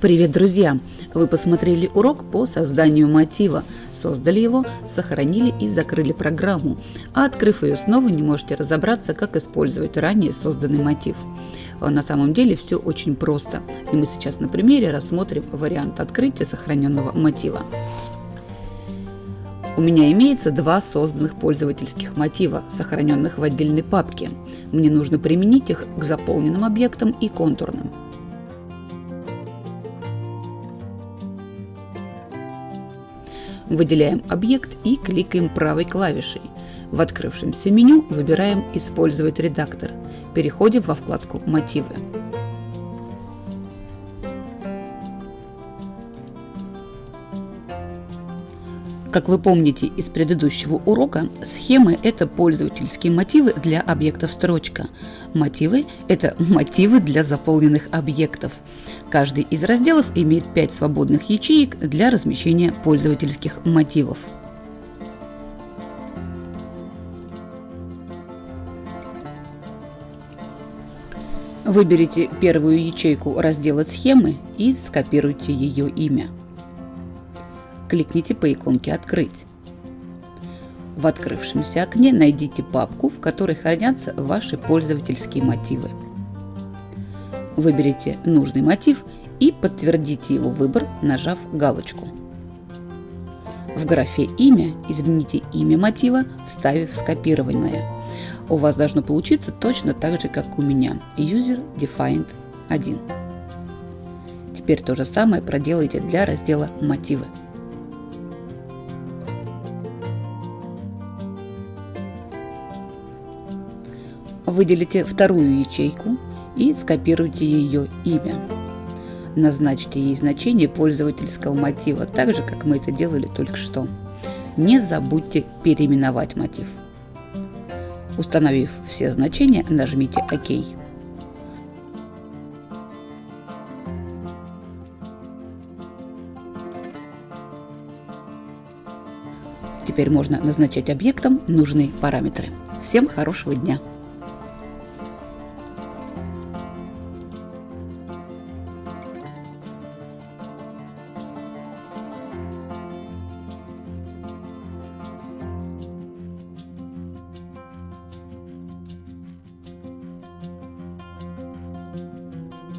Привет, друзья! Вы посмотрели урок по созданию мотива, создали его, сохранили и закрыли программу, а открыв ее снова не можете разобраться, как использовать ранее созданный мотив. А на самом деле все очень просто, и мы сейчас на примере рассмотрим вариант открытия сохраненного мотива. У меня имеется два созданных пользовательских мотива, сохраненных в отдельной папке. Мне нужно применить их к заполненным объектам и контурным. Выделяем объект и кликаем правой клавишей. В открывшемся меню выбираем «Использовать редактор». Переходим во вкладку «Мотивы». Как вы помните из предыдущего урока, схемы – это пользовательские мотивы для объектов строчка. Мотивы – это мотивы для заполненных объектов. Каждый из разделов имеет 5 свободных ячеек для размещения пользовательских мотивов. Выберите первую ячейку раздела «Схемы» и скопируйте ее имя кликните по иконке «Открыть». В открывшемся окне найдите папку, в которой хранятся ваши пользовательские мотивы. Выберите нужный мотив и подтвердите его выбор, нажав галочку. В графе «Имя» измените имя мотива, вставив скопированное. У вас должно получиться точно так же, как у меня – User Defined 1. Теперь то же самое проделайте для раздела «Мотивы». Выделите вторую ячейку и скопируйте ее имя. Назначьте ей значение пользовательского мотива, так же, как мы это делали только что. Не забудьте переименовать мотив. Установив все значения, нажмите ОК. Теперь можно назначать объектам нужные параметры. Всем хорошего дня!